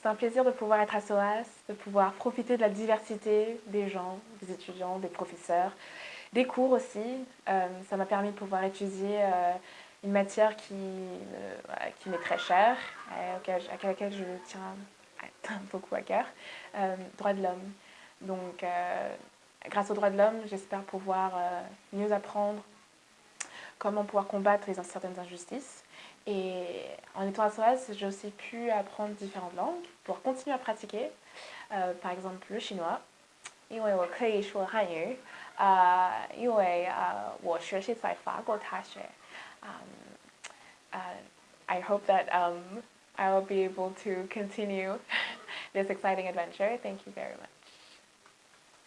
C'est un plaisir de pouvoir être à SOAS, de pouvoir profiter de la diversité des gens, des étudiants, des professeurs, des cours aussi. Euh, ça m'a permis de pouvoir étudier euh, une matière qui, qui m'est très chère, à laquelle je tiens beaucoup à cœur, droit de l'homme. Donc, grâce aux droits de l'homme, j'espère pouvoir mieux apprendre comment pouvoir combattre les, certaines injustices. Et en étant à SOAS, j'ai aussi pu apprendre différentes langues pour continuer à pratiquer. Euh, par exemple, le chinois. 因为我可以说汉语，呃，因为呃我学习在法国大学。Um, uh, I hope that um, I will be able to continue this exciting adventure. Thank you very much.